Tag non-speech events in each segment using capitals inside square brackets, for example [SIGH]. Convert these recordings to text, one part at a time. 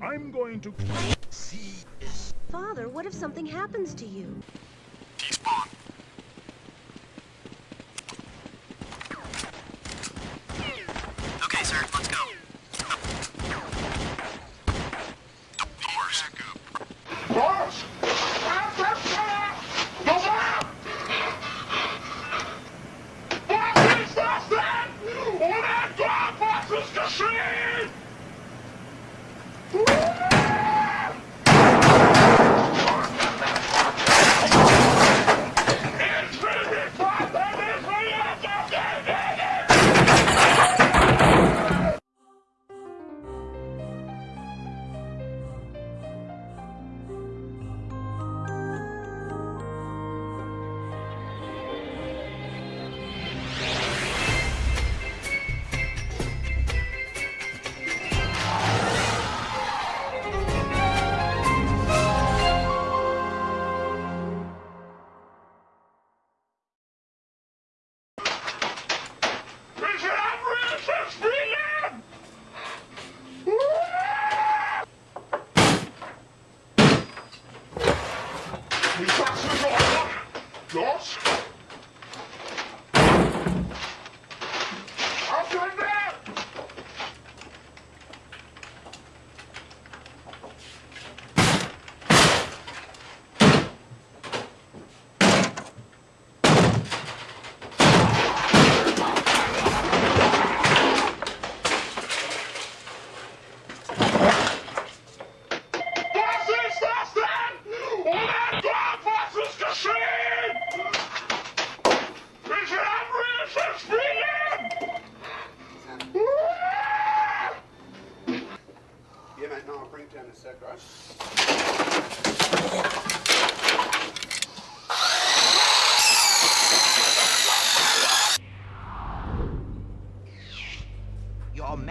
I'm going to see. Father, what if something happens to you? T-spawn. Okay, sir, let's go. Doors. Boss! Was ist das denn? Oder Gott, was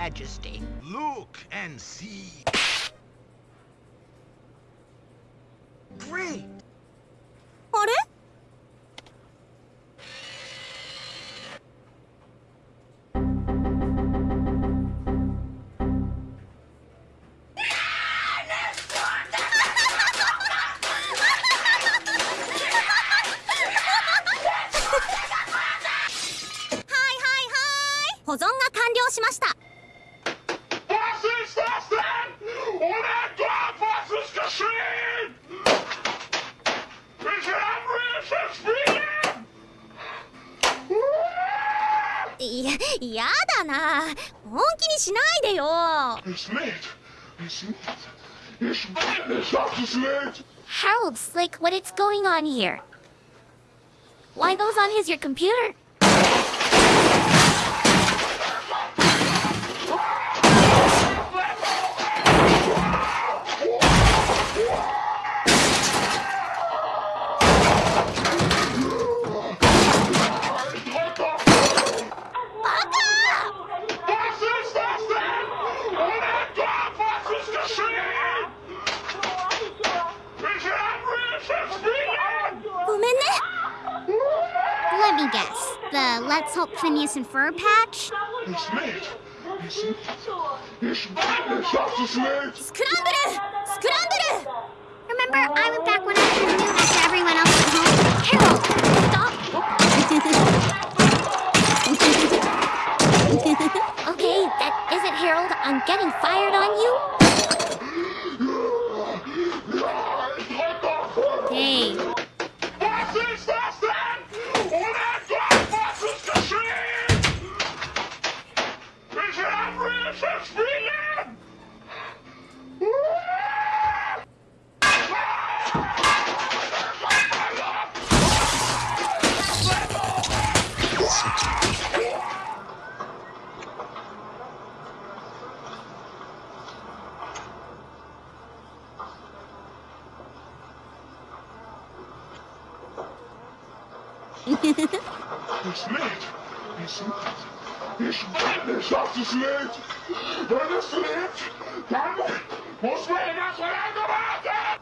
Majesty. look and see. Great! いや、やだな本気にしないでよ Es lädt! Es lädt! Ich will nicht, dass es lädt! Harold Slick, what is going on here? Why those on his your computer? The Let's Help Phineas and Ferb patch? It's magic. It's, it's madness, Dr. Smith! Scramble! Scramble! Remember, I went back when I was new after everyone else was home? Harold, stop! [LAUGHS] okay, that isn't Harold. I'm getting fired on you. Hey, Excelente! Excelente! Excelente! Excelente! Vai, excelente! Vamos! [LAUGHS] Vamos [LAUGHS] para a colega, mata!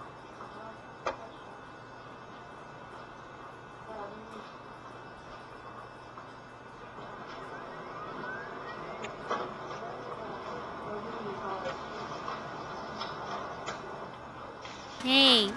Hey.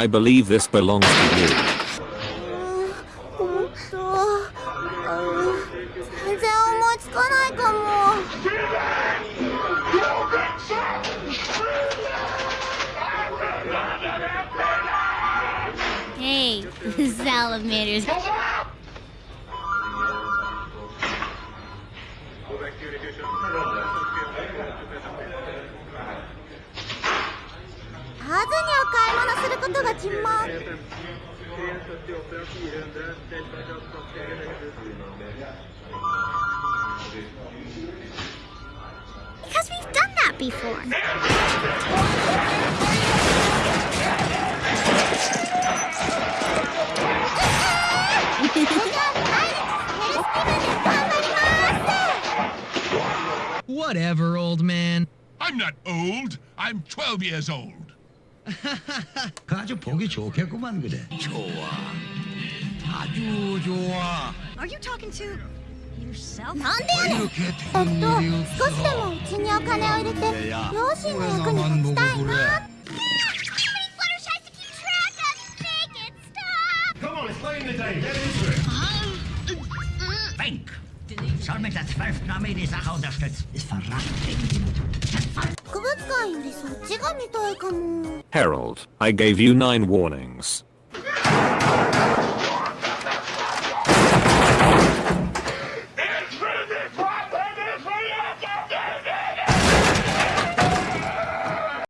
I believe this belongs to you. Hey, [LAUGHS] salamanders. ハーズには買い物することが決まっ Because we've done that before. Whatever, old man. I'm not old. I'm 12 years old. 아주 보기 좋겠구만 그래. 좋아. 아주 좋아. Are you talking to yourself? なんでやねん。이렇게 えっ 되는 と 일이 少しでもうちにお金を入れて両親の役に立ちたいな Come on, it's playing the day. Get into it. Bank. Soll mit der zwölften Armee die Sache unterstützen. Ist verraten. 博物館よりそっちが見たいかも Harold, I gave you nine warnings.